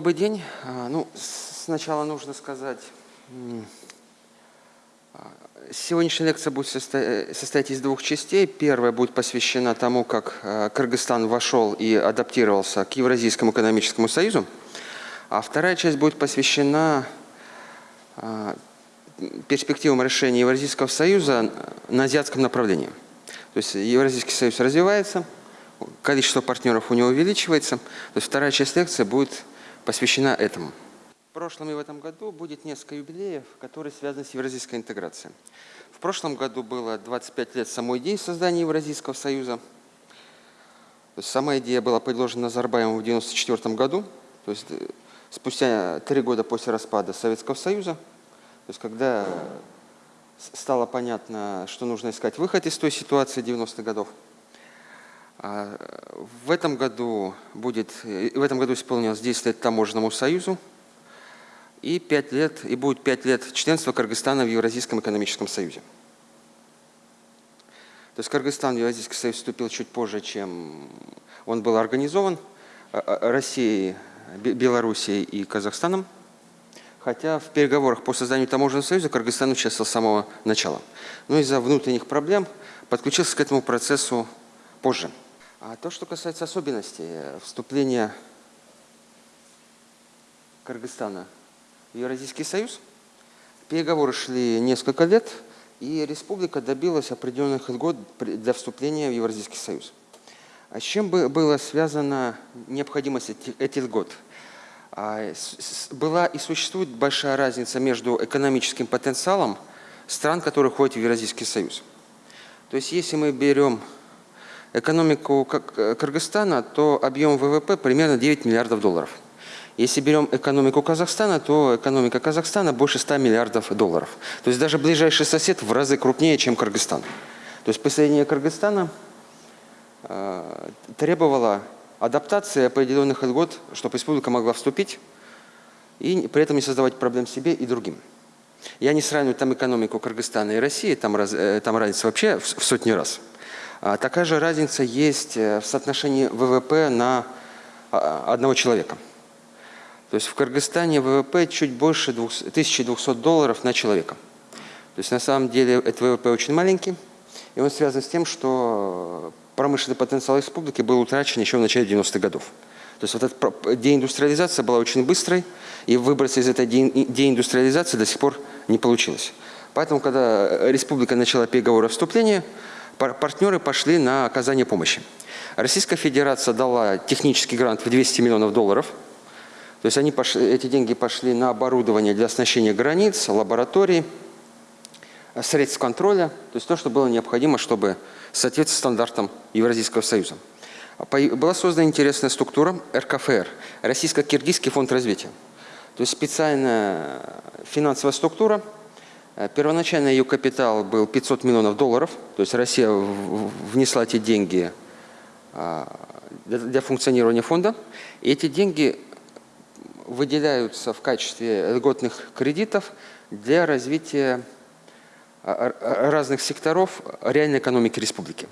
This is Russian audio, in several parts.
Добрый день. А, ну, сначала нужно сказать, а, сегодняшняя лекция будет состоять из двух частей. Первая будет посвящена тому, как а, Кыргызстан вошел и адаптировался к Евразийскому экономическому союзу. А вторая часть будет посвящена перспективам решения Евразийского союза на азиатском направлении. То есть Евразийский союз развивается, количество партнеров у него увеличивается. То есть вторая часть лекции будет посвящена этому. В прошлом и в этом году будет несколько юбилеев, которые связаны с евразийской интеграцией. В прошлом году было 25 лет самой идеи создания Евразийского союза. То есть сама идея была предложена Назарбаевым в 1994 году, то есть э, спустя три года после распада Советского Союза. То есть когда стало понятно, что нужно искать выход из той ситуации 90-х годов. А, в этом году будет, в этом году исполнилось 10 лет Таможенному союзу и 5 лет, и будет 5 лет членства Кыргызстана в Евразийском экономическом союзе. То есть Кыргызстан в Евразийский союз вступил чуть позже, чем он был организован а, а, Россией, Белоруссией и Казахстаном. Хотя в переговорах по созданию таможенного союза Кыргызстан участвовал с самого начала. Но из-за внутренних проблем подключился к этому процессу позже. А то, что касается особенностей э, вступления Кыргызстана в Евразийский союз, переговоры шли несколько лет, и республика добилась определенных льгот для вступления в Евразийский союз. А с чем была связана необходимость этих льгот? А, была и существует большая разница между экономическим потенциалом стран, которые входят в Евразийский союз. То есть если мы берем экономику э, Кыргызстана, то объем ВВП примерно 9 миллиардов долларов. Если берем экономику Казахстана, то экономика Казахстана больше 100 миллиардов долларов. То есть даже ближайший сосед в разы крупнее, чем Кыргызстан. То есть присоединение Кыргызстана э, требовало адаптации определенных льгот, чтобы республика могла вступить и при этом не создавать проблем себе и другим. Я не сравниваю там экономику Кыргызстана и России, там, раз, э, там разница вообще в, в сотни раз. А такая же разница есть э, в соотношении ВВП на а, одного человека. То есть в Кыргызстане ВВП чуть больше 1200 долларов на человека. То есть на самом деле этот ВВП очень маленький, и он связан с тем, что промышленный потенциал республики был утрачен еще в начале 90-х годов. То есть вот эта деиндустриализация была очень быстрой, и выбраться из этой деиндустриализации до сих пор не получилось. Поэтому, когда республика начала переговоры о вступлении, партнеры пошли на оказание помощи. Российская Федерация дала технический грант в 200 миллионов долларов. То есть они пошли, эти деньги пошли на оборудование для оснащения границ, лабораторий, средств контроля, то есть то, что было необходимо, чтобы соответствовать стандартам Евразийского союза. Была создана интересная структура РКФР, Российско-Киргизский фонд развития. То есть специальная финансовая структура – Э, первоначально ее капитал был 500 миллионов долларов, то есть Россия внесла эти деньги а, для функционирования фонда. И эти деньги выделяются в качестве льготных кредитов для развития а, разных секторов реальной экономики республики.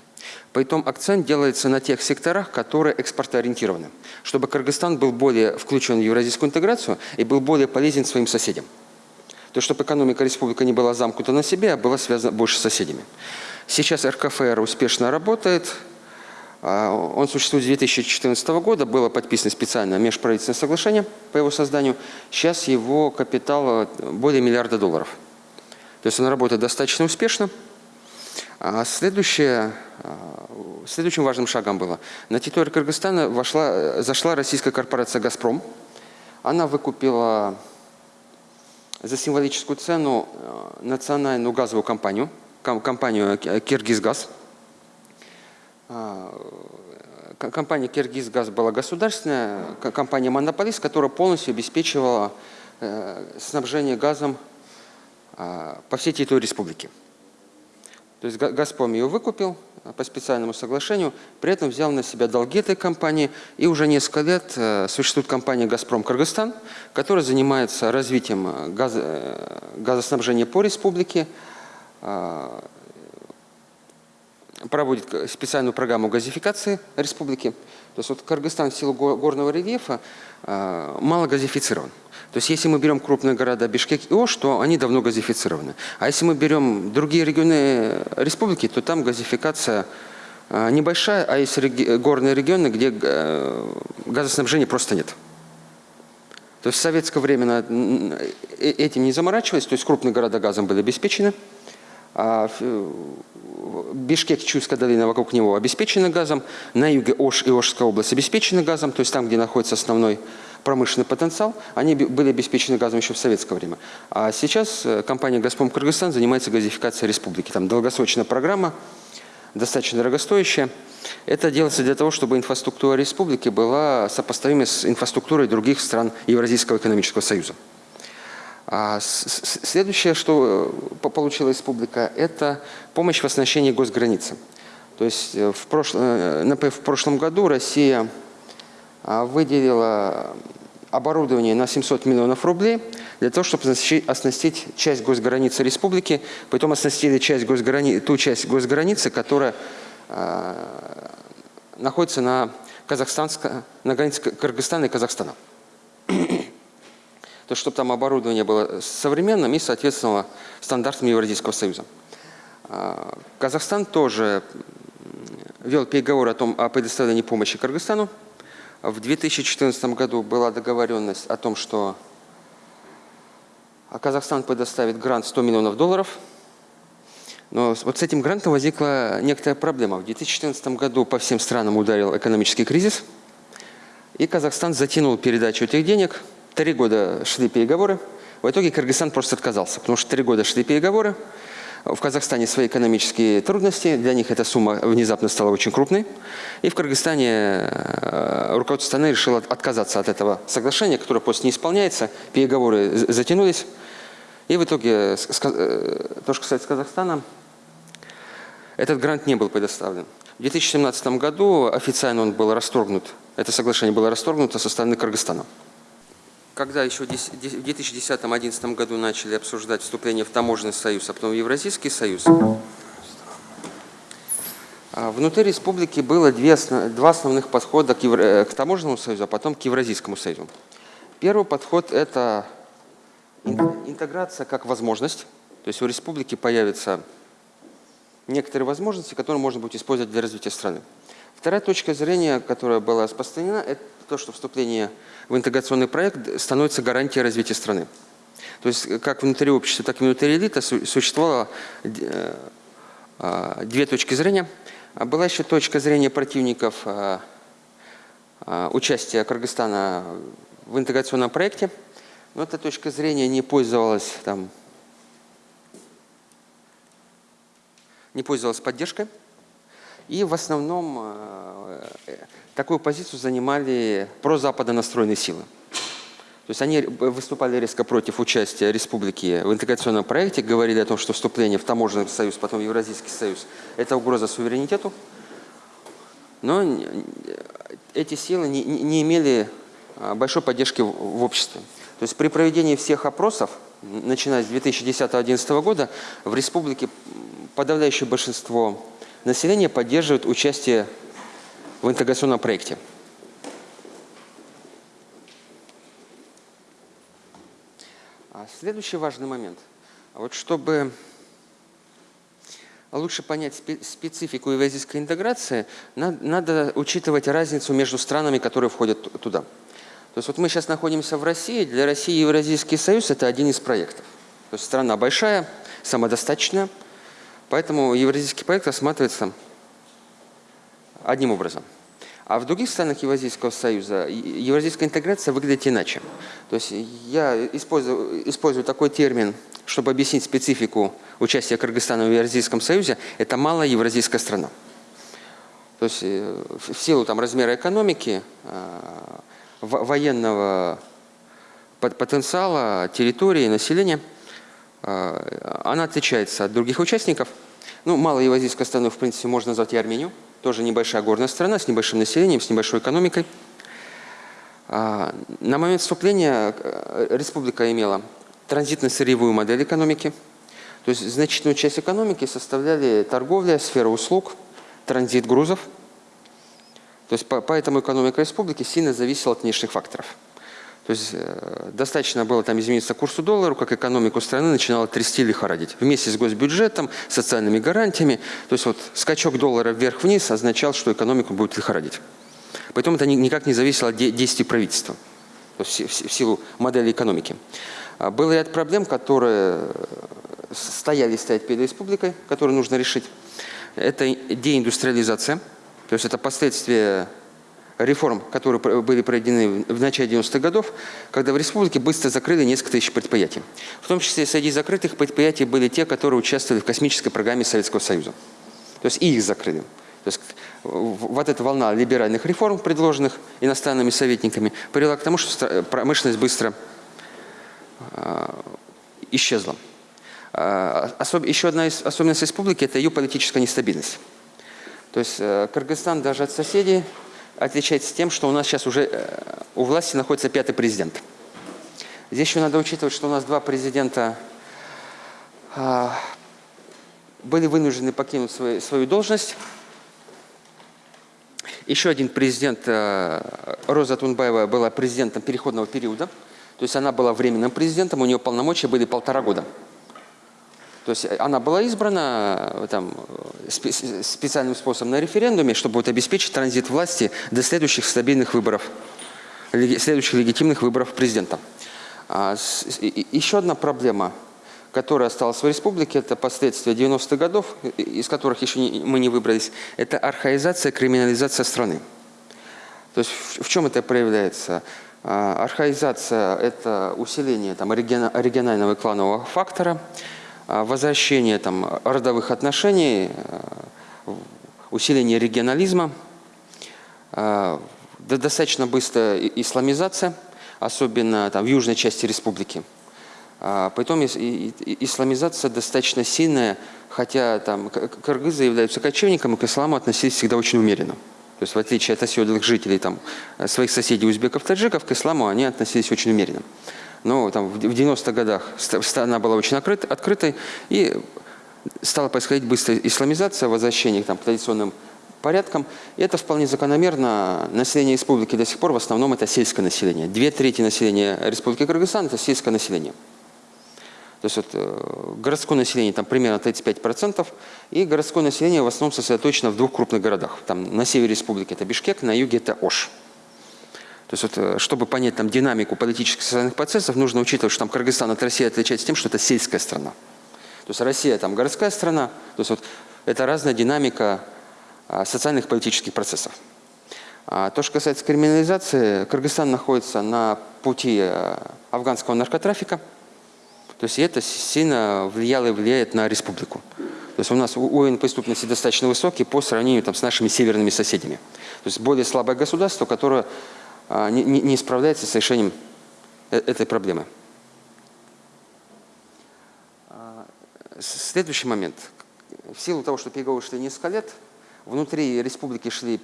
Поэтому акцент делается на тех секторах, которые экспортоориентированы, чтобы Кыргызстан был более включен в евразийскую интеграцию и был более полезен своим соседям то чтобы экономика республики не была замкнута на себе, а была связана больше с соседями. Сейчас РКФР успешно работает. А, он существует с 2014 года, было подписано специальное межправительственное соглашение по его созданию. Сейчас его капитал более миллиарда долларов. То есть он работает достаточно успешно. А следующее, а, следующим важным шагом было, на территорию Кыргызстана вошла, зашла российская корпорация «Газпром». Она выкупила за символическую цену э, национальную газовую компанию, компанию «Киргизгаз». А, компания «Киргизгаз» была государственная, компания «Монополист», которая полностью обеспечивала э, снабжение газом а, по всей территории республики. То есть «Газпром» ее выкупил по специальному соглашению, при этом взял на себя долги этой компании. И уже несколько лет э, существует компания «Газпром Кыргызстан», которая занимается развитием э, газо, э, газоснабжения по республике, проводит специальную программу газификации республики. То есть вот Кыргызстан в силу горного рельефа э, мало газифицирован. То есть если мы берем крупные города Бишкек и Ош, то они давно газифицированы. А если мы берем другие регионы республики, то там газификация э, небольшая, а есть реги горные регионы, где э, газоснабжения просто нет. То есть в советское время этим не заморачивались, то есть крупные города газом были обеспечены. А Бишкек, Чуйская долина вокруг него обеспечены газом, на юге Ош и Ошская область обеспечены газом, то есть там, где находится основной промышленный потенциал, они были обеспечены газом еще в советское время. А сейчас э, компания «Газпром Кыргызстан» занимается газификацией республики. Там долгосрочная программа, достаточно дорогостоящая. Это делается для того, чтобы инфраструктура республики была сопоставима с инфраструктурой других стран Евразийского экономического союза. А следующее, что э, получила республика, это помощь в оснащении госграницы. То есть э, в, прошлом, например, в прошлом году Россия выделила оборудование на 700 миллионов рублей для того, чтобы оснастить часть госграницы республики, потом оснастили часть госграни... ту часть госграницы, которая э, находится на, Казахстанско... на границе Кыргызстана и Казахстана то чтобы там оборудование было современным и соответствовало стандартам Евразийского союза. А, Казахстан тоже вел переговоры о, том, о предоставлении помощи Кыргызстану. В 2014 году была договоренность о том, что Казахстан предоставит грант 100 миллионов долларов. Но вот с этим грантом возникла некоторая проблема. В 2014 году по всем странам ударил экономический кризис, и Казахстан затянул передачу этих денег – Три года шли переговоры. В итоге Кыргызстан просто отказался, потому что три года шли переговоры. В Казахстане свои экономические трудности, для них эта сумма внезапно стала очень крупной. И в Кыргызстане э, руководство страны решило отказаться от этого соглашения, которое просто не исполняется. Переговоры затянулись. И в итоге, э, то, что касается Казахстана, этот грант не был предоставлен. В 2017 году официально он был расторгнут, это соглашение было расторгнуто со стороны Кыргызстана когда еще в 2010-2011 году начали обсуждать вступление в таможенный союз, а потом в Евразийский союз, а внутри республики было две, два основных подхода к, Евро, к таможенному союзу, а потом к Евразийскому союзу. Первый подход – это интеграция как возможность. То есть у республики появятся некоторые возможности, которые можно будет использовать для развития страны. Вторая точка зрения, которая была распространена, то, что вступление в интеграционный проект становится гарантией развития страны. То есть как внутри общества, так и внутри элиты существовало э, а, две точки зрения. А была еще точка зрения противников а, участия Кыргызстана в интеграционном проекте. Но эта точка зрения не пользовалась, там, не пользовалась поддержкой. И в основном э, такую позицию занимали прозападно настроенные силы. То есть они выступали резко против участия республики в интеграционном проекте, говорили о том, что вступление в таможенный союз, потом в Евразийский союз – это угроза суверенитету. Но эти силы не, не имели а, большой поддержки в обществе. То есть при проведении всех опросов, начиная с 2010-2011 года, в республике подавляющее большинство население поддерживает участие в интеграционном проекте. А следующий важный момент. Вот чтобы лучше понять специфику евразийской интеграции, надо учитывать разницу между странами, которые входят туда. То есть вот мы сейчас находимся в России, для России Евразийский союз – это один из проектов. То есть страна большая, самодостаточная, Поэтому евразийский проект рассматривается одним образом. А в других странах Евразийского союза евразийская интеграция выглядит иначе. То есть я использую, использую такой термин, чтобы объяснить специфику участия Кыргызстана в Евразийском союзе. Это малая евразийская страна. То есть э, в силу там, размера экономики, э, военного потенциала, территории, населения – она отличается от других участников. Ну, малой евразийской страной, в принципе, можно назвать и Армению. Тоже небольшая горная страна с небольшим населением, с небольшой экономикой. А, на момент вступления э, республика имела транзитно-сырьевую модель экономики. То есть значительную часть экономики составляли торговля, сфера услуг. транзит грузов. То есть поэтому экономика республики сильно зависела от внешних факторов. То есть э, достаточно было там измениться курсу доллара, как экономику страны начинала трясти лихорадить. Вместе с госбюджетом, социальными гарантиями. То есть вот скачок доллара вверх-вниз означал, что экономику будет лихорадить. Поэтому это никак не зависело от действий правительства. В силу модели экономики. А был ряд проблем, которые стояли стоять перед республикой, которые нужно решить. Это деиндустриализация, то есть это последствия реформ, которые были проведены в начале 90-х годов, когда в республике быстро закрыли несколько тысяч предприятий. В том числе среди закрытых предприятий были те, которые участвовали в космической программе Советского Союза. То есть и их закрыли. То есть вот эта волна либеральных реформ, предложенных иностранными советниками, привела к тому, что промышленность быстро а, исчезла. А, особ... Еще одна из особенностей республики – это ее политическая нестабильность. То есть э, Кыргызстан даже от соседей отличается тем, что у нас сейчас уже э, у власти находится пятый президент. Здесь еще надо учитывать, что у нас два президента а, были вынуждены покинуть свою, свою должность. Еще один президент, э, Роза Тунбаева, была президентом переходного периода. То есть она была временным президентом, у нее полномочия были полтора года. То есть она была избрана э, там, специальным способом на референдуме, чтобы вот обеспечить транзит власти до следующих стабильных выборов, следующих легитимных выборов президента. А, еще одна проблема, которая осталась в республике, это последствия 90-х годов, из которых еще не, мы не выбрались, это архаизация, криминализация страны. То есть в, в чем это проявляется? А, архаизация – это усиление там, регионального и кланового фактора – возвращение там, родовых отношений, э, усиление регионализма, а, достаточно быстрая исламизация, особенно там, в южной части республики. А, потом исламизация достаточно сильная, хотя там кыргызы являются кочевниками, к исламу относились всегда очень умеренно. То есть в отличие от оседлых жителей, там, своих соседей узбеков, таджиков, к исламу они относились очень умеренно но там, в 90-х годах страна была очень открыт, открытой, и стала происходить быстрая исламизация, возвращение там, к традиционным порядкам. И это вполне закономерно. Население республики до сих пор в основном это сельское население. Две трети населения республики Кыргызстан – это сельское население. То есть вот, э, городское население там примерно 35%, и городское население в основном сосредоточено в двух крупных городах. Там, на севере республики это Бишкек, на юге это Ош. То есть, вот, э, чтобы понять там, динамику политических социальных процессов, нужно учитывать, что там Кыргызстан от России отличается тем, что это сельская страна. То есть Россия там городская страна, то есть вот, это разная динамика а, социальных политических процессов. А то, что касается криминализации, Кыргызстан находится на пути э, афганского наркотрафика, то есть это сильно влияло и влияет на республику. То есть у нас уровень преступности достаточно высокий по сравнению там, с нашими северными соседями. То есть более слабое государство, которое а, не, не, справляется с решением э, этой проблемы. А, следующий момент. В силу того, что переговоры шли несколько лет, внутри республики шли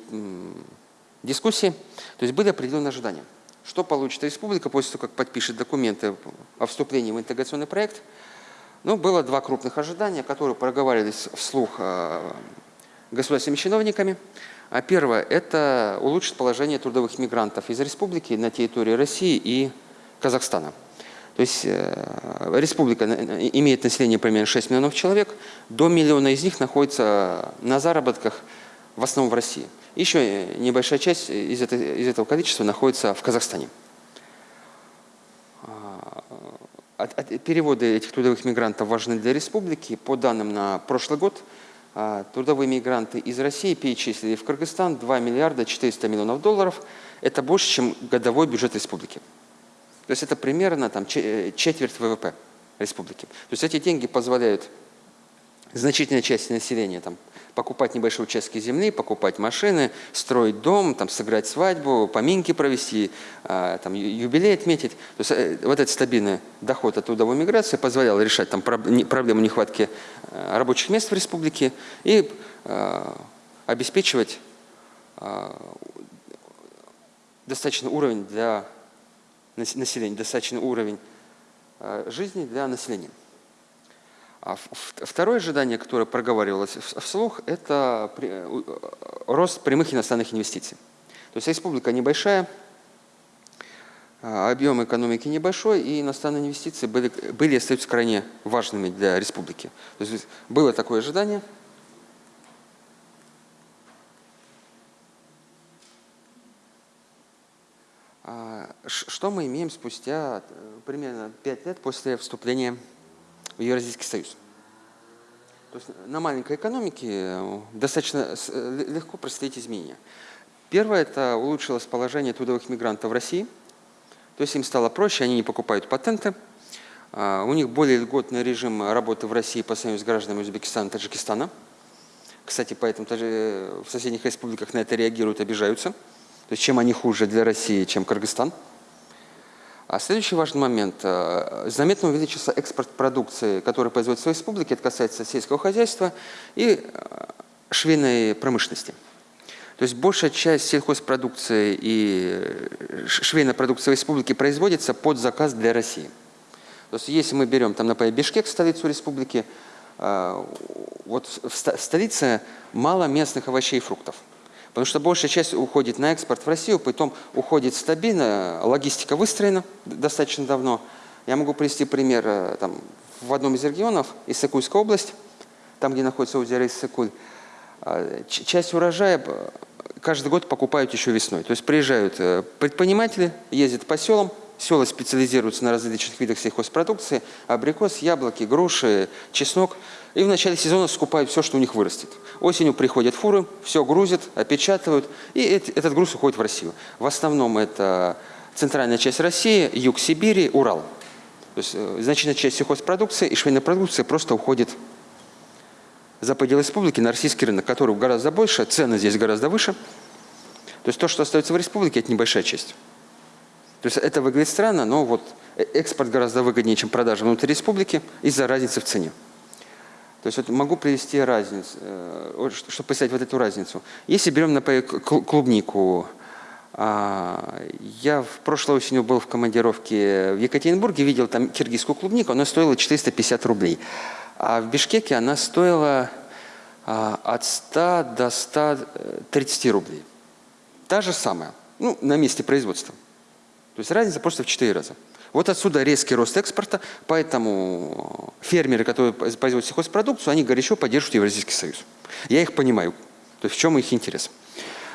дискуссии, то есть были определенные ожидания. Что получит республика после того, как подпишет документы о вступлении в интеграционный проект? Ну, было два крупных ожидания, которые проговаривались вслух а, государственными чиновниками. А первое – это улучшить положение трудовых мигрантов из республики на территории России и Казахстана. То есть э, республика имеет население примерно 6 миллионов человек, до миллиона из них находится на заработках в основном в России. Еще небольшая часть из, этой, из этого количества находится в Казахстане. А, переводы этих трудовых мигрантов важны для республики. По данным на прошлый год – трудовые мигранты из России перечислили в Кыргызстан 2 миллиарда 400 миллионов долларов. Это больше, чем годовой бюджет республики. То есть это примерно там, э, четверть ВВП республики. То есть эти деньги позволяют значительной части населения там, покупать небольшие участки земли, покупать машины, строить дом, там, сыграть свадьбу, поминки провести, а, там, юбилей отметить. То есть э, вот этот стабильный доход от трудовой миграции позволял решать там, проблему нехватки э, рабочих мест в республике и а, обеспечивать достаточный уровень для населения, достаточный уровень жизни для населения. А второе ожидание, которое проговаривалось вслух, это рост прямых иностранных инвестиций. То есть республика небольшая, а, объем экономики небольшой, и иностранные инвестиции были, были и остаются крайне важными для республики. То есть было такое ожидание. А, что мы имеем спустя э, примерно 5 лет после вступления в Евразийский союз? То есть на маленькой экономике э, достаточно э, легко проследить изменения. Первое – это улучшилось положение трудовых мигрантов в России – то есть им стало проще, они не покупают патенты. А, у них более льготный режим работы в России по сравнению с гражданами Узбекистана и Таджикистана. Кстати, поэтому в соседних республиках на это реагируют, обижаются. То есть чем они хуже для России, чем Кыргызстан. А следующий важный момент. А, заметно увеличился экспорт продукции, которая производится в республике. Это касается сельского хозяйства и а, швейной промышленности. То есть большая часть сельхозпродукции и э, швейной продукции республики производится под заказ для России. То есть если мы берем, там, например, Бишкек, столицу республики, э, вот в столице мало местных овощей и фруктов. Потому что большая часть уходит на экспорт в Россию, потом уходит стабильно, логистика выстроена достаточно давно. Я могу привести пример э, там, в одном из регионов, Иссыкульская область, там, где находится озеро Иссыкуль, часть урожая каждый год покупают еще весной. То есть приезжают э, предприниматели, ездят по селам, села специализируются на различных видах сельхозпродукции, абрикос, яблоки, груши, чеснок. И в начале сезона скупают все, что у них вырастет. Осенью приходят фуры, все грузят, опечатывают, и этот груз уходит в Россию. В основном это центральная часть России, юг Сибири, Урал. То есть э, значительная часть сельхозпродукции и швейной продукции просто уходит за пределы республики на российский рынок, который гораздо больше, цены здесь гораздо выше. То есть то, что остается в республике, это небольшая часть. То есть это выглядит странно, но вот э, экспорт гораздо выгоднее, чем продажа внутри республики из-за разницы в цене. То есть вот могу привести разницу, э, чтобы представить вот эту разницу. Если берем, например, клубнику, а, я в прошлой осенью был в командировке в Екатеринбурге, видел там киргизскую клубнику, она стоила 450 рублей. А в Бишкеке она стоила а, от 100 до 130 рублей. Та же самая, ну, на месте производства. То есть разница просто в 4 раза. Вот отсюда резкий рост экспорта, поэтому фермеры, которые производят сельхозпродукцию, они горячо поддерживают Евразийский союз. Я их понимаю, то есть в чем их интерес.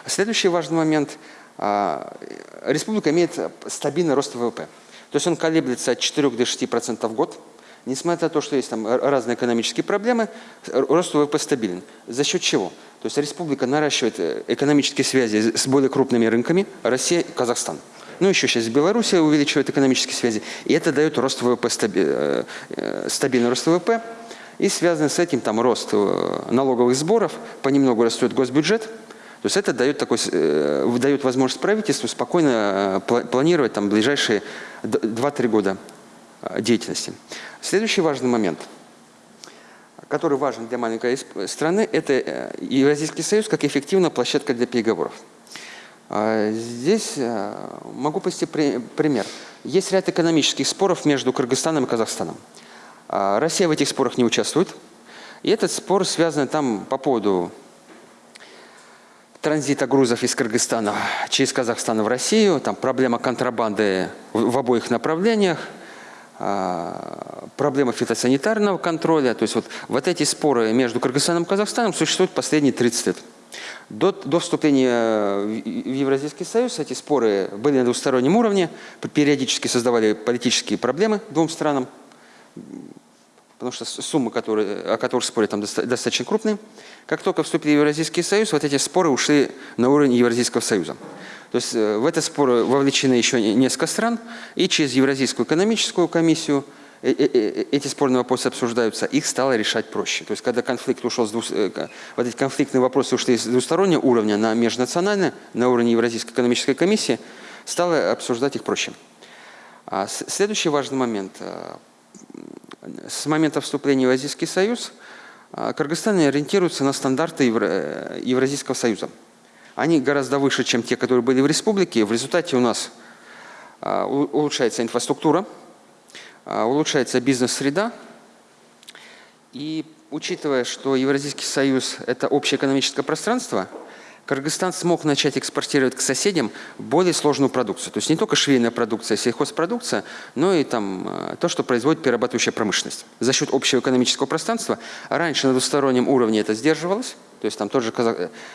Следующий важный момент. А, республика имеет стабильный рост ВВП. То есть он колеблется от 4 до 6% в год. Несмотря на то, что есть там разные экономические проблемы, рост ВВП стабилен. За счет чего? То есть республика наращивает э, экономические связи с более крупными рынками – Россия и Казахстан. Ну, еще сейчас Белоруссия увеличивает экономические связи. И это дает рост ВВП, э, э, стабильный рост ВВП. И связано с этим там рост налоговых сборов, понемногу растет госбюджет. То есть это дает, такой, дает возможность правительству спокойно планировать там ближайшие 2-3 года деятельности. Следующий важный момент, который важен для маленькой страны, это э, Евразийский союз как эффективная площадка для переговоров. А, здесь э, могу привести пример. Есть ряд экономических споров между Кыргызстаном и Казахстаном. А, Россия в этих спорах не участвует. И этот спор связан там по поводу транзита грузов из Кыргызстана через Казахстан в Россию, там проблема контрабанды в обоих направлениях, а, проблема фитосанитарного контроля. То есть вот, вот эти споры между Кыргызстаном и Казахстаном существуют последние 30 лет. До, до вступления в Евразийский союз эти споры были на двустороннем уровне, периодически создавали политические проблемы двум странам, потому что суммы, которые, о которых спорят, там достаточно крупные. Как только вступили в Евразийский союз, вот эти споры ушли на уровень Евразийского союза. То есть э, в этот спор вовлечены еще несколько стран, и через Евразийскую экономическую комиссию эти спорные вопросы обсуждаются, их стало решать проще. То есть когда конфликт ушел с двух, вот эти конфликтные вопросы ушли с двустороннего уровня на межнациональное, на уровень Евразийской экономической комиссии, стало обсуждать их проще. А следующий важный момент. С момента вступления в Евразийский союз Кыргызстан ориентируется на стандарты Евразийского союза они гораздо выше, чем те, которые были в республике. В результате у нас улучшается инфраструктура, улучшается бизнес-среда, И учитывая, что Евразийский союз – это общее экономическое пространство, Кыргызстан смог начать экспортировать к соседям более сложную продукцию. То есть не только швейная продукция, сельхозпродукция, но и там, э, то, что производит перерабатывающая промышленность. За счет общего экономического пространства раньше на двустороннем уровне это сдерживалось. То есть там тот же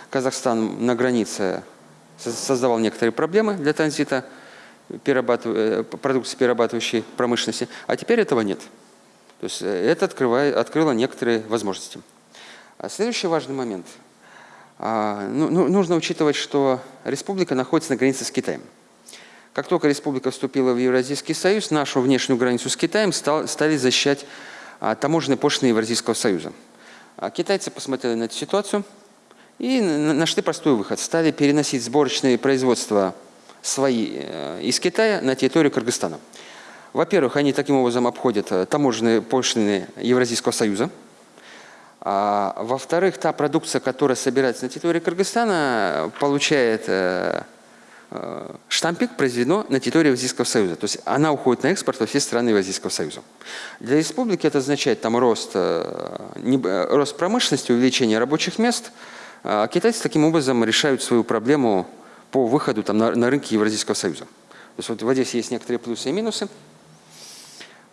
Казахстан на границе создавал некоторые проблемы для транзита перерабатыв... продукции перерабатывающей промышленности, а теперь этого нет. То есть э, это открывает, открыло некоторые возможности. А следующий важный момент – а, ну, ну, нужно учитывать, что республика находится на границе с Китаем. Как только республика вступила в Евразийский союз, нашу внешнюю границу с Китаем стал, стали защищать а, таможенные пошлины Евразийского союза. А китайцы посмотрели на эту ситуацию и нашли простой выход. Стали переносить сборочные производства свои э, из Китая на территорию Кыргызстана. Во-первых, они таким образом обходят э, таможенные пошлины Евразийского союза – а, Во-вторых, та продукция, которая собирается на территории Кыргызстана, получает э, штампик произведено на территории Евразийского союза. То есть она уходит на экспорт во все страны Евразийского союза. Для республики это означает там рост, э, рост промышленности, увеличение рабочих мест. А китайцы таким образом решают свою проблему по выходу там, на, на рынки Евразийского союза. То есть вот в Одессе есть некоторые плюсы и минусы.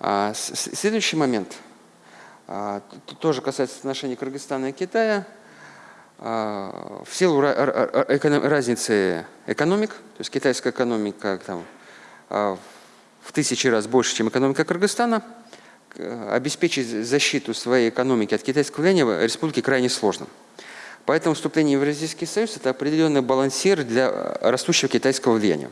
А, следующий момент – а, тоже касается отношений Кыргызстана и Китая. А, в силу разницы экономик, то есть китайская экономика там, а, в тысячи раз больше, чем экономика Кыргызстана, обеспечить защиту своей экономики от китайского влияния республике крайне сложно. Поэтому вступление в Евразийский союз – это определенный балансир для растущего китайского влияния.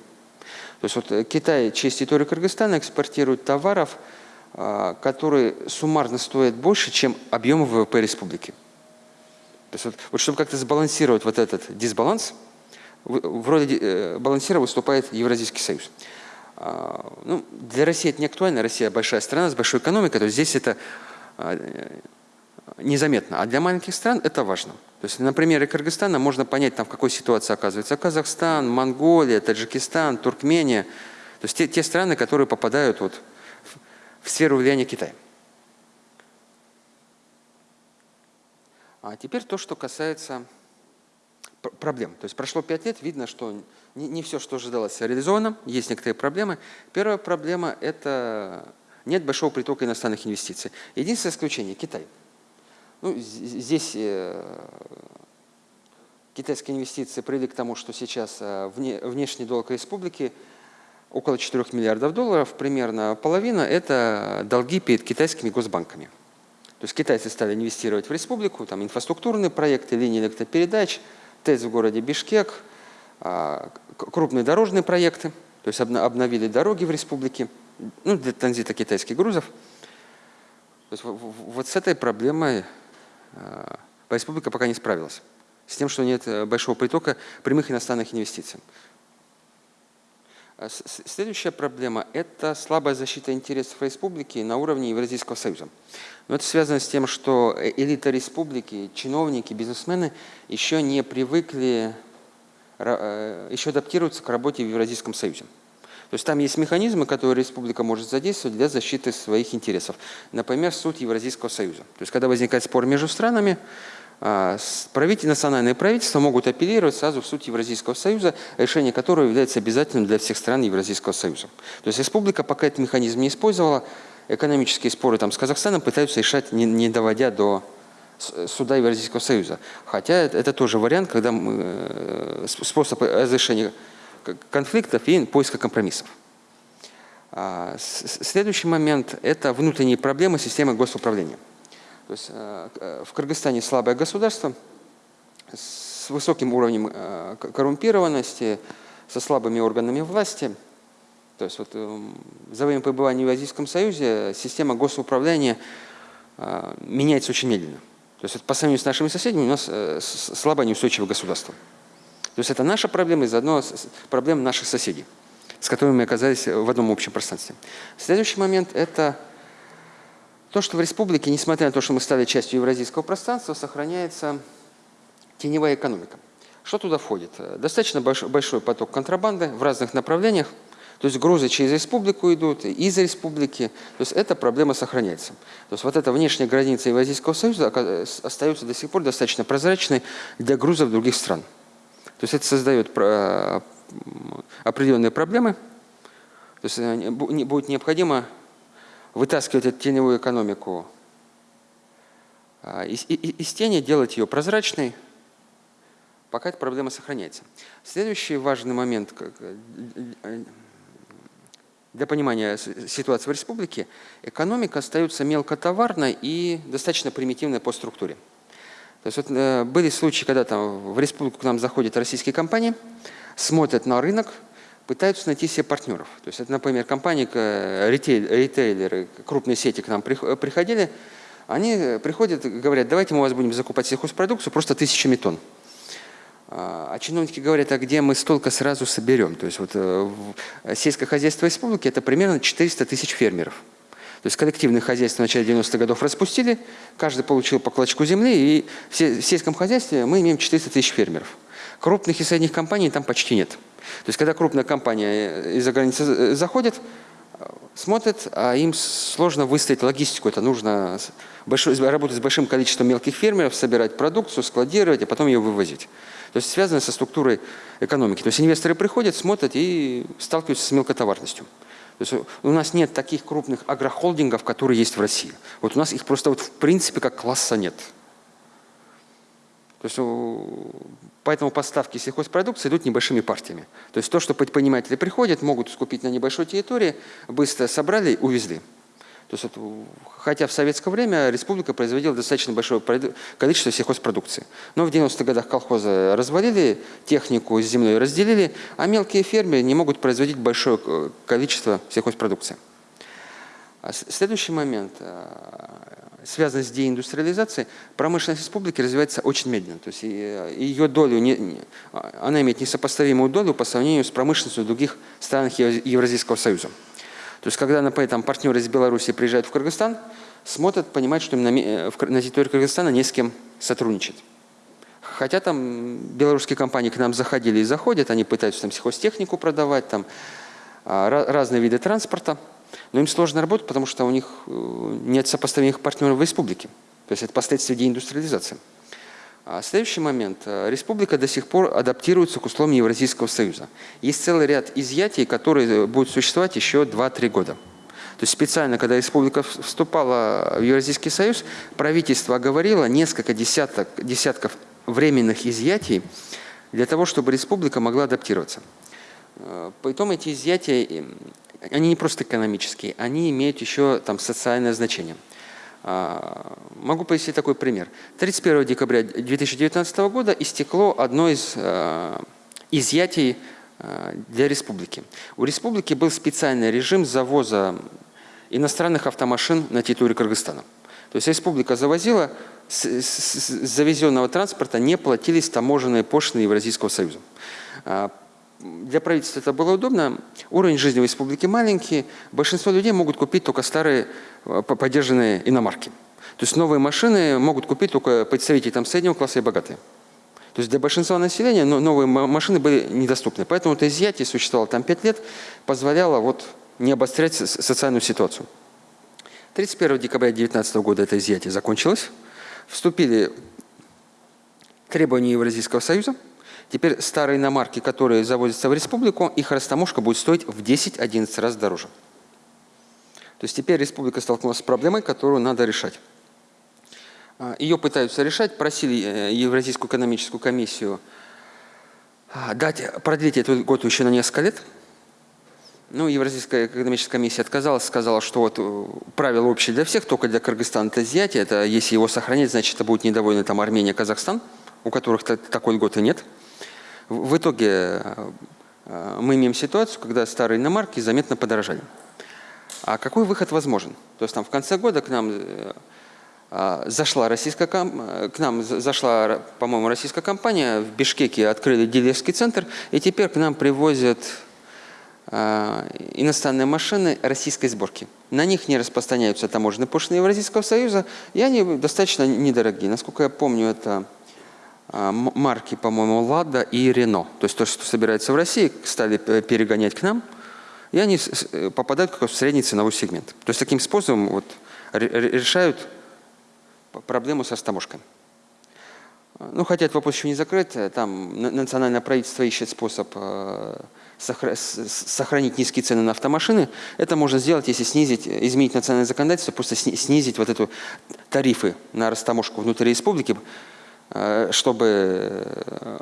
То есть вот Китай через территорию Кыргызстана экспортирует товаров – а, которые суммарно стоят больше, чем объемы ВВП республики. То есть вот, вот чтобы как-то сбалансировать вот этот дисбаланс, в роли э, балансира выступает Евразийский союз. А, ну, для России это не актуально, Россия большая страна с большой экономикой, то есть здесь это незаметно. А для маленьких стран это важно. То есть на примере Кыргызстана можно понять, там, в какой ситуации оказывается Казахстан, Монголия, Таджикистан, Туркмения. То есть те, те страны, которые попадают вот в сферу влияния Китая. А теперь то, что касается проблем. То есть прошло пять лет, видно, что не, не все, что ожидалось, реализовано, есть некоторые проблемы. Первая проблема – это нет большого притока иностранных инвестиций. Единственное исключение – Китай. Ну, здесь э, китайские инвестиции привели к тому, что сейчас э, вне, внешний долг республики – около 4 миллиардов долларов, примерно половина – это долги перед китайскими госбанками. То есть китайцы стали инвестировать в республику, там инфраструктурные проекты, линии электропередач, ТЭЦ в городе Бишкек, а, крупные дорожные проекты, то есть обновили дороги в республике, ну, для транзита китайских грузов. То есть вот с этой проблемой республика пока не справилась, с тем, что нет э, большого притока прямых иностранных инвестиций. А следующая проблема – это слабая защита интересов республики на уровне Евразийского союза. Но это связано с тем, что э, элита республики, чиновники, бизнесмены еще не привыкли, э, еще адаптируются к работе в Евразийском союзе. То есть там есть механизмы, которые республика может задействовать для защиты своих интересов. Например, суд Евразийского союза. То есть когда возникает спор между странами, а, национальные правительства могут апеллировать сразу в суд Евразийского союза, решение которого является обязательным для всех стран Евразийского союза. То есть республика пока этот механизм не использовала, экономические споры там, с Казахстаном пытаются решать, не, не доводя до суда Евразийского союза. Хотя это, это тоже вариант, когда мы, э, способ разрешения конфликтов и поиска компромиссов. А, следующий момент – это внутренние проблемы системы госуправления. То есть э, в Кыргызстане слабое государство с высоким уровнем э, коррумпированности, со слабыми органами власти. То есть вот эм, за время пребывания в Евразийском Союзе система госуправления э, меняется очень медленно. То есть по сравнению с нашими соседями у нас слабое неустойчивое государство. То есть это наша проблема и заодно проблема наших соседей, с которыми мы оказались в одном общем пространстве. Следующий момент – это то, что в республике, несмотря на то, что мы стали частью евразийского пространства, сохраняется теневая экономика. Что туда входит? Достаточно большой поток контрабанды в разных направлениях. То есть грузы через республику идут, из республики. То есть эта проблема сохраняется. То есть вот эта внешняя граница Евразийского союза остается до сих пор достаточно прозрачной для грузов других стран. То есть это создает определенные проблемы. То есть э, будет необходимо вытаскивать эту теневую экономику а, из, из тени, делать ее прозрачной, пока эта проблема сохраняется. Следующий важный момент э, э, для понимания ситуации в республике, экономика остается мелкотоварной и достаточно примитивной по структуре. То есть вот, э, были случаи, когда там в республику к нам заходят российские компании, смотрят на рынок, пытаются найти себе партнеров. То есть это, например, компании, ритейл, ритейлеры, крупные сети к нам приходили, они приходят и говорят, давайте мы у вас будем закупать сельхозпродукцию просто тысячами тонн. А чиновники говорят, а где мы столько сразу соберем? То есть вот э, сельское хозяйство республики – это примерно 400 тысяч фермеров. То есть коллективные хозяйства в начале 90-х годов распустили, каждый получил по клочку земли, и в сельском хозяйстве мы имеем 400 тысяч фермеров. Крупных и средних компаний там почти нет. То есть когда крупная компания из-за границы э, заходит, смотрят, а им сложно выставить логистику. Это нужно работать с большим количеством мелких фермеров, собирать продукцию, складировать, а потом ее вывозить. То есть связано со структурой экономики. То есть инвесторы приходят, смотрят и сталкиваются с мелкотоварностью. То есть у нас нет таких крупных агрохолдингов, которые есть в России. Вот у нас их просто вот в принципе как класса нет. То есть поэтому поставки сельхозпродукции идут небольшими партиями. То есть то, что предприниматели приходят, могут скупить на небольшой территории, быстро собрали, увезли. То есть, хотя в советское время республика производила достаточно большое количество сельхозпродукции. Но в 90-х годах колхозы развалили, технику с землей разделили, а мелкие фермеры не могут производить большое э, количество сельхозпродукции. А следующий момент, э, связанный с деиндустриализацией, промышленность республики развивается очень медленно. То есть э, ее долю, не, она имеет несопоставимую долю по сравнению с промышленностью других стран Евразийского союза. То есть, когда, например, там, партнеры из Беларуси приезжают в Кыргызстан, смотрят, понимают, что им на, э, на территории Кыргызстана не с кем сотрудничать. Хотя там белорусские компании к нам заходили и заходят, они пытаются там сельхозтехнику продавать, там а, разные виды транспорта, но им сложно работать, потому что у них э, нет сопоставимых партнеров в республике. То есть это последствия деиндустриализации. А следующий момент. Э, республика до сих пор адаптируется к условиям Евразийского союза. Есть целый ряд изъятий, которые будут существовать еще 2-3 года. То есть специально, когда республика вступала в Евразийский союз, правительство оговорило несколько десяток, десятков временных изъятий для того, чтобы республика могла адаптироваться. Э, Поэтому эти изъятия, они не просто экономические, они имеют еще там, социальное значение. А, могу привести такой пример. 31 декабря 2019 года истекло одно из а, изъятий а, для республики. У республики был специальный режим завоза иностранных автомашин на территорию Кыргызстана. То есть республика завозила, с, с, с завезенного транспорта не платились таможенные пошлины Евразийского союза для правительства это было удобно. Уровень жизни в республике маленький. Большинство людей могут купить только старые э, поддержанные иномарки. То есть новые машины могут купить только представители там, среднего класса и богатые. То есть для большинства населения новые машины были недоступны. Поэтому это изъятие существовало там 5 лет, позволяло вот не обострять социальную ситуацию. 31 декабря 2019 года это изъятие закончилось. Вступили требования Евразийского союза – Теперь старые иномарки, которые завозятся в республику, их растаможка будет стоить в 10-11 раз дороже. То есть теперь республика столкнулась с проблемой, которую надо решать. А, Ее пытаются решать, просили э, Евразийскую экономическую комиссию а, дать, продлить этот год еще на несколько лет. Ну, Евразийская экономическая комиссия отказалась, сказала, что вот э, правило общее для всех, только для Кыргызстана это изъятие. Это если его сохранять, значит, это будет недовольны там Армения, Казахстан, у которых такой льготы нет. В итоге э, э, мы имеем ситуацию, когда старые иномарки заметно подорожали. А какой выход возможен? То есть там в конце года к нам э, зашла российская к нам зашла, по-моему, российская компания в Бишкеке открыли дилерский центр, и теперь к нам привозят иностранные машины российской сборки. На них не распространяются таможенные пошлины Евразийского союза, и они достаточно недорогие. Насколько я помню, это а, марки, по-моему, «Лада» и «Рено». То есть то, что собирается в России, стали перегонять к нам. и они попадают как в средний ценовой сегмент. То есть таким способом вот, решают проблему со стаможкой. Ну, хотя этот вопрос еще не закрыт, там национальное правительство ищет способ э, сохранить низкие цены на автомашины. Это можно сделать, если снизить, изменить национальное законодательство, просто снизить вот эту тарифы на растаможку внутри республики, э, чтобы э,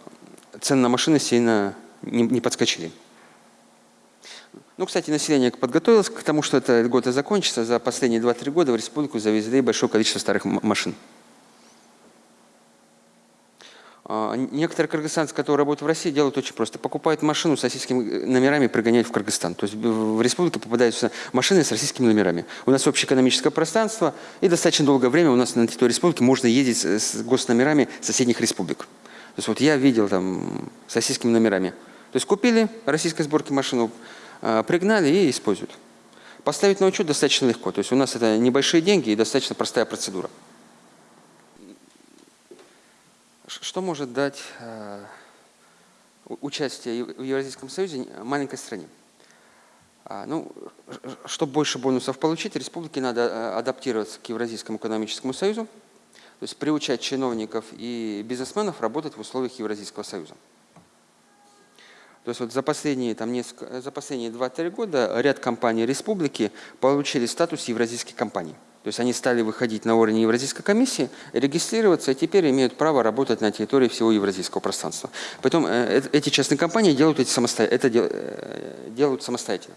цены на машины сильно не подскочили. Ну, кстати, население подготовилось к тому, что год и закончится. За последние 2-3 года в республику завезли большое количество старых машин. А, некоторые кыргызстанцы, которые работают в России, делают очень просто. Покупают машину с российскими номерами и пригоняют в Кыргызстан. То есть в республику попадаются машины с российскими номерами. У нас общее экономическое пространство, и достаточно долгое время у нас на территории республики можно ездить с госномерами соседних республик. То есть вот я видел там с российскими номерами. То есть купили российской сборки машину, а, пригнали и используют. Поставить на учет достаточно легко. То есть у нас это небольшие деньги и достаточно простая процедура. Что может дать э, участие в Евразийском Союзе маленькой стране? А, ну, чтобы больше бонусов получить, республике надо э, адаптироваться к Евразийскому экономическому союзу, то есть приучать чиновников и бизнесменов работать в условиях Евразийского союза. То есть вот за последние, там, несколько, за последние 2-3 года ряд компаний республики получили статус евразийских компаний. То есть они стали выходить на уровень Евразийской комиссии, регистрироваться и теперь имеют право работать на территории всего евразийского пространства. Поэтому э, эти частные компании делают эти самосто... это э, делают самостоятельно.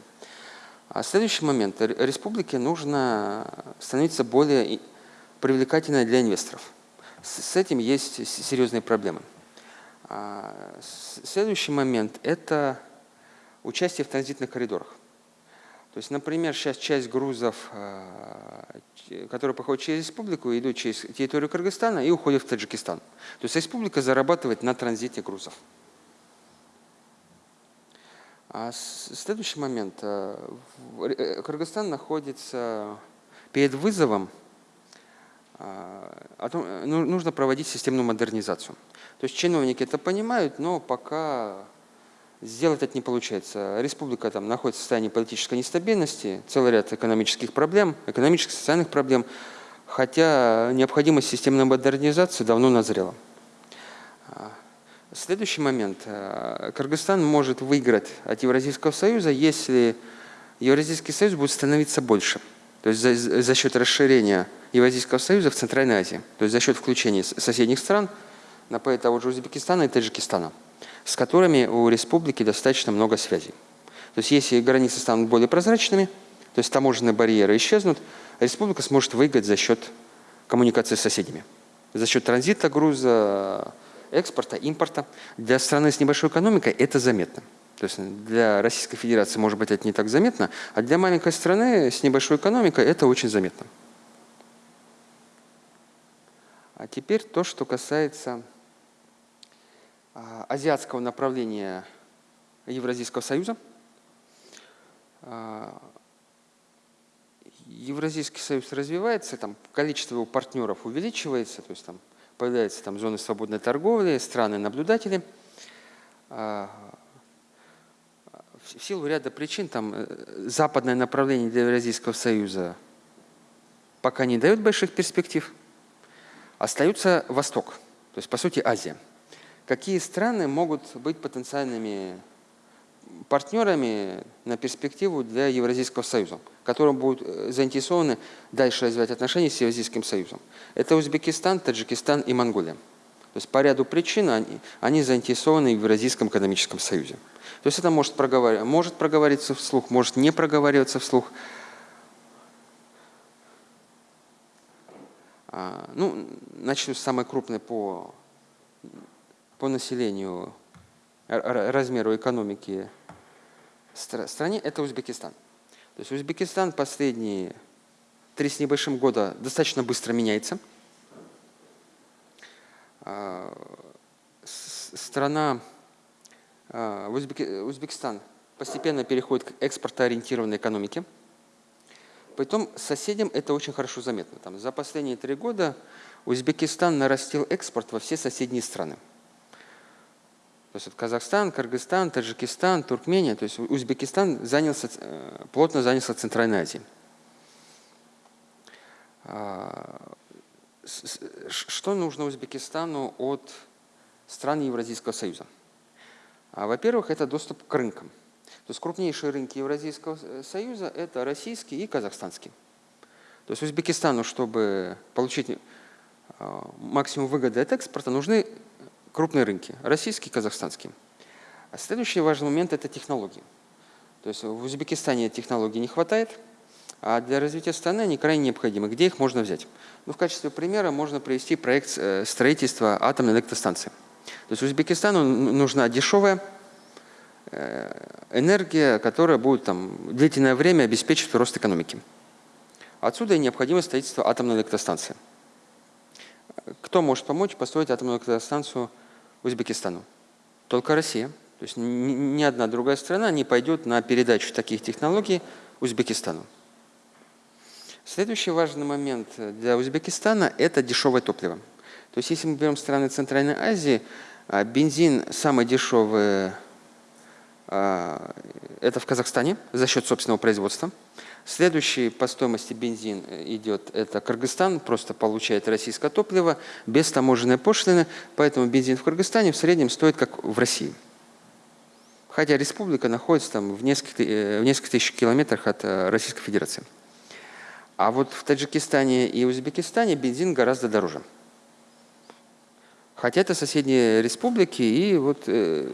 А следующий момент. Республике нужно становиться более привлекательной для инвесторов. С этим есть серьезные проблемы. А, следующий момент – это участие в транзитных коридорах. То есть, например, сейчас часть грузов, а, которые проходят через республику, идут через территорию Кыргызстана и уходят в Таджикистан. То есть республика зарабатывает на транзите грузов. А следующий момент. А, э, Кыргызстан находится перед вызовом, ну, нужно проводить системную модернизацию. То есть чиновники это понимают, но пока Сделать это не получается. Республика там находится в состоянии политической нестабильности, целый ряд экономических проблем, экономических, социальных проблем, хотя необходимость системной модернизации давно назрела. Следующий момент. Кыргызстан может выиграть от Евразийского союза, если Евразийский союз будет становиться больше. То есть за, за счет расширения Евразийского союза в Центральной Азии. То есть за счет включения соседних стран, например, того же Узбекистана и Таджикистана с которыми у республики достаточно много связей. То есть если границы станут более прозрачными, то есть таможенные барьеры исчезнут, республика сможет выиграть за счет коммуникации с соседями, за счет транзита груза, экспорта, импорта. Для страны с небольшой экономикой это заметно. То есть для Российской Федерации, может быть, это не так заметно, а для маленькой страны с небольшой экономикой это очень заметно. А теперь то, что касается азиатского направления Евразийского союза. А, Евразийский союз развивается, там количество его партнеров увеличивается, то есть там появляются там зоны свободной торговли, страны-наблюдатели. А, в силу ряда причин там э, западное направление для Евразийского союза пока не дает больших перспектив. Остается Восток, то есть по сути Азия какие страны могут быть потенциальными партнерами на перспективу для Евразийского союза, которые будут э, заинтересованы дальше развивать отношения с Евразийским союзом. Это Узбекистан, Таджикистан и Монголия. То есть по ряду причин они, они заинтересованы в Евразийском экономическом союзе. То есть это может, проговаривать, может проговориться вслух, может не проговариваться вслух. А, ну, начну с самой крупной по по населению, размеру экономики стране, это Узбекистан. То есть Узбекистан последние три с небольшим года достаточно быстро меняется. А, страна, а, Узбекистан постепенно переходит к экспортоориентированной экономике. Притом соседям это очень хорошо заметно. Там, за последние три года Узбекистан нарастил экспорт во все соседние страны. То есть вот Казахстан, Кыргызстан, Таджикистан, Туркмения, то есть Узбекистан занялся, э, плотно занялся Центральной Азией. А, что нужно Узбекистану от стран Евразийского Союза? А, во-первых, это доступ к рынкам. То есть крупнейшие рынки Евразийского Союза – это российский и казахстанский. То есть Узбекистану, чтобы получить а, максимум выгоды от экспорта, нужны крупные рынки – российский казахстанский. А следующий важный момент – это технологии. То есть в Узбекистане технологий не хватает, а для развития страны они крайне необходимы. Где их можно взять? Ну, в качестве примера можно привести проект э, строительства атомной электростанции. То есть Узбекистану нужна дешевая э, энергия, которая будет там, длительное время обеспечивать рост экономики. Отсюда и необходимость строительства атомной электростанции. Кто может помочь построить атомную электростанцию Узбекистану? Только Россия. То есть ни одна другая страна не пойдет на передачу таких технологий Узбекистану. Следующий важный момент для Узбекистана – это дешевое топливо. То есть если мы берем страны Центральной Азии, а, бензин самый дешевый а, – это в Казахстане за счет собственного производства. Следующий по стоимости бензин идет, это Кыргызстан, просто получает российское топливо без таможенной пошлины, поэтому бензин в Кыргызстане в среднем стоит как в России. Хотя республика находится там в несколько, э, в несколько тысяч километрах от э, Российской Федерации. А вот в Таджикистане и Узбекистане бензин гораздо дороже. Хотя это соседние республики, и вот э,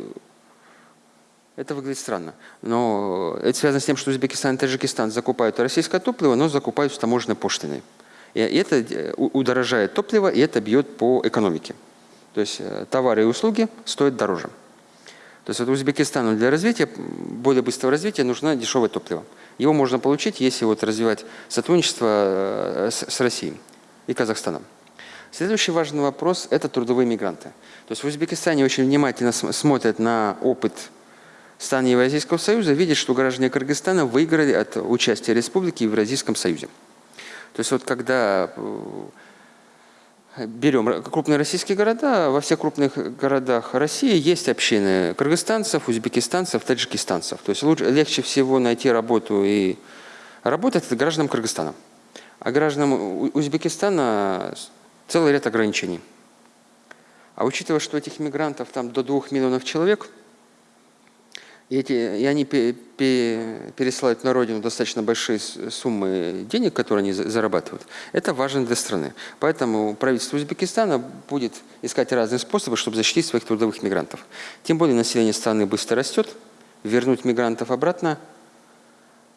это выглядит странно. Но это связано с тем, что Узбекистан и Таджикистан закупают российское топливо, но закупают с таможенной пошлиной. И это э, удорожает топливо, и это бьет по экономике. То есть э, товары и услуги стоят дороже. То есть вот Узбекистану для развития, более быстрого развития нужно дешевое топливо. Его можно получить, если вот развивать сотрудничество э, с Россией и Казахстаном. Следующий важный вопрос – это трудовые мигранты. То есть в Узбекистане очень внимательно смотрят на опыт стран Евразийского союза видит, что граждане Кыргызстана выиграли от участия республики в Евразийском союзе. То есть вот когда э, берем крупные российские города, во всех крупных городах России есть общины кыргызстанцев, узбекистанцев, таджикистанцев. То есть лучше, легче всего найти работу и работать гражданам Кыргызстана. А гражданам Узбекистана целый ряд ограничений. А учитывая, что этих мигрантов там до двух миллионов человек – и, эти, и они пересылают на родину достаточно большие суммы денег, которые они зарабатывают. Это важно для страны. Поэтому правительство Узбекистана будет искать разные способы, чтобы защитить своих трудовых мигрантов. Тем более население страны быстро растет. Вернуть мигрантов обратно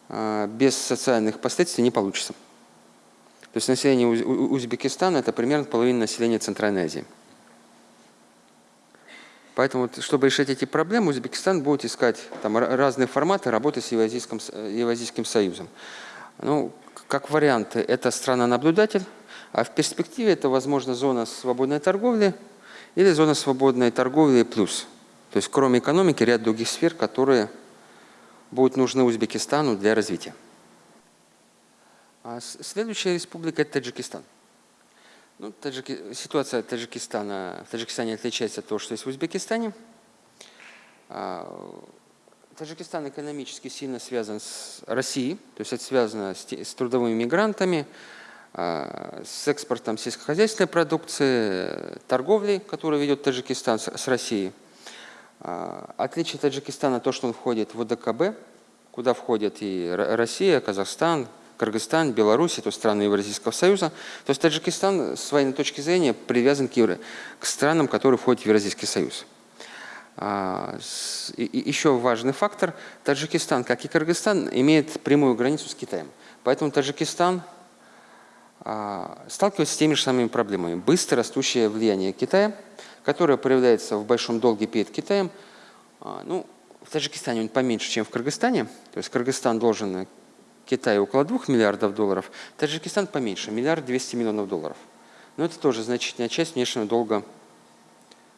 а, без социальных последствий не получится. То есть население Узбекистана – это примерно половина населения Центральной Азии. Поэтому, чтобы решить эти проблемы, Узбекистан будет искать там, разные форматы работы с Евразийским, Евразийским Союзом. Ну, как варианты, это страна-наблюдатель, а в перспективе это, возможно, зона свободной торговли или зона свободной торговли плюс. То есть, кроме экономики, ряд других сфер, которые будут нужны Узбекистану для развития. А следующая республика – это Таджикистан. Ну, таджики... Ситуация Таджикистана, в Таджикистане отличается от того, что есть в Узбекистане. А, Таджикистан экономически сильно связан с Россией, то есть это связано с, с трудовыми мигрантами, а, с экспортом сельскохозяйственной продукции, торговлей, которую ведет Таджикистан с, с Россией. А, отличие Таджикистана то, что он входит в ОДКБ, куда входят и Россия, Казахстан, Кыргызстан, Беларусь, это страны Евразийского союза. То есть Таджикистан с военной точки зрения привязан к, евро, к странам, которые входят в Евразийский союз. А, еще важный фактор. Таджикистан, как и Кыргызстан, имеет прямую границу с Китаем. Поэтому Таджикистан а, сталкивается с теми же самыми проблемами. Быстро растущее влияние Китая, которое проявляется в большом долге перед Китаем. А, ну, в Таджикистане он поменьше, чем в Кыргызстане. То есть Кыргызстан должен Китай около 2 миллиардов долларов, Таджикистан поменьше, миллиард 200 миллионов долларов. Но это тоже значительная часть внешнего долга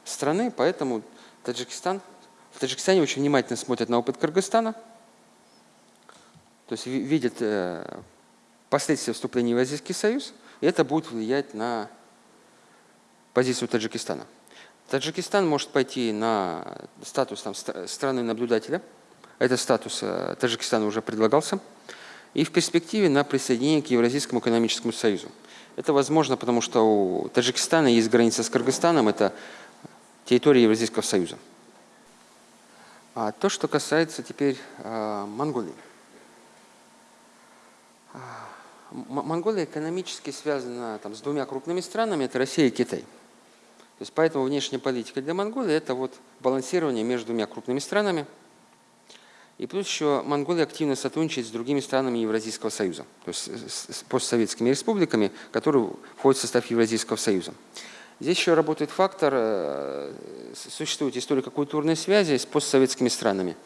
страны, поэтому Таджикистан, в Таджикистане очень внимательно смотрят на опыт Кыргызстана, то есть видят э, последствия вступления в Азийский Союз, и это будет влиять на позицию Таджикистана. Таджикистан может пойти на статус там, страны наблюдателя. Этот статус э, Таджикистану уже предлагался. И в перспективе на присоединение к Евразийскому экономическому союзу. Это возможно, потому что у Таджикистана есть граница с Кыргызстаном, это территория Евразийского союза. А то, что касается теперь э, Монголии. А, Монголия экономически связана там, с двумя крупными странами, это Россия и Китай. То есть поэтому внешняя политика для Монголии – это вот балансирование между двумя крупными странами. И плюс еще Монголия активно сотрудничает с другими странами Евразийского союза, то есть с постсоветскими республиками, которые входят в состав Евразийского союза. Здесь еще работает фактор, э, существуют историко-культурные связи с постсоветскими странами.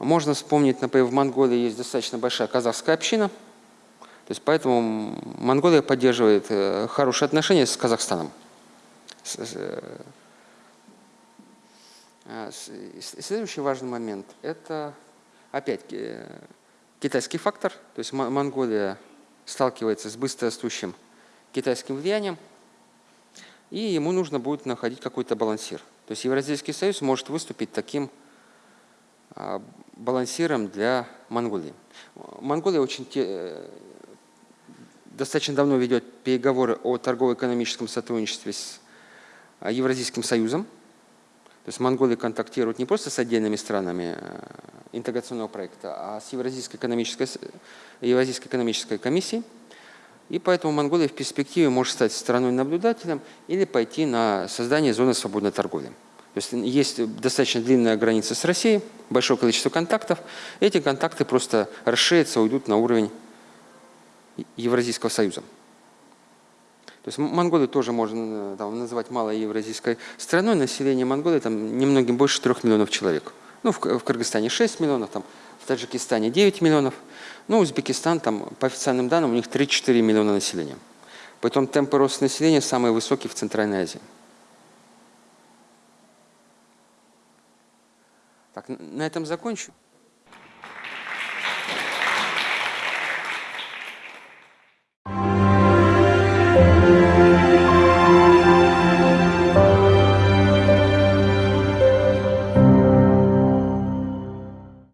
Можно вспомнить, например, в Монголии есть достаточно большая казахская община, то есть поэтому Монголия поддерживает э, хорошие отношения с Казахстаном. Э, следующий важный момент – это опять китайский фактор, то есть Монголия сталкивается с быстрорастущим китайским влиянием – и ему нужно будет находить какой-то балансир. То есть Евразийский союз может выступить таким а, балансиром для Монголии. Монголия очень э, достаточно давно ведет переговоры о торгово-экономическом сотрудничестве с а, Евразийским союзом. То есть Монголия контактирует не просто с отдельными странами э, интеграционного проекта, а с Евразийской экономической, Евразийской экономической комиссией. И поэтому Монголия в перспективе может стать страной-наблюдателем или пойти на создание зоны свободной торговли. То есть есть достаточно длинная граница с Россией, большое количество контактов. Эти контакты просто расширятся, уйдут на уровень Евразийского союза. То есть Монголию тоже можно э, там, называть малой евразийской страной. Население Монголии там немногим больше 3 миллионов человек. Ну, в, в Кыргызстане 6 миллионов, там, в Таджикистане 9 миллионов. Ну, Узбекистан, там, по официальным данным, у них 3-4 миллиона населения. Поэтому темпы роста населения самые высокие в Центральной Азии. Так, на этом закончу.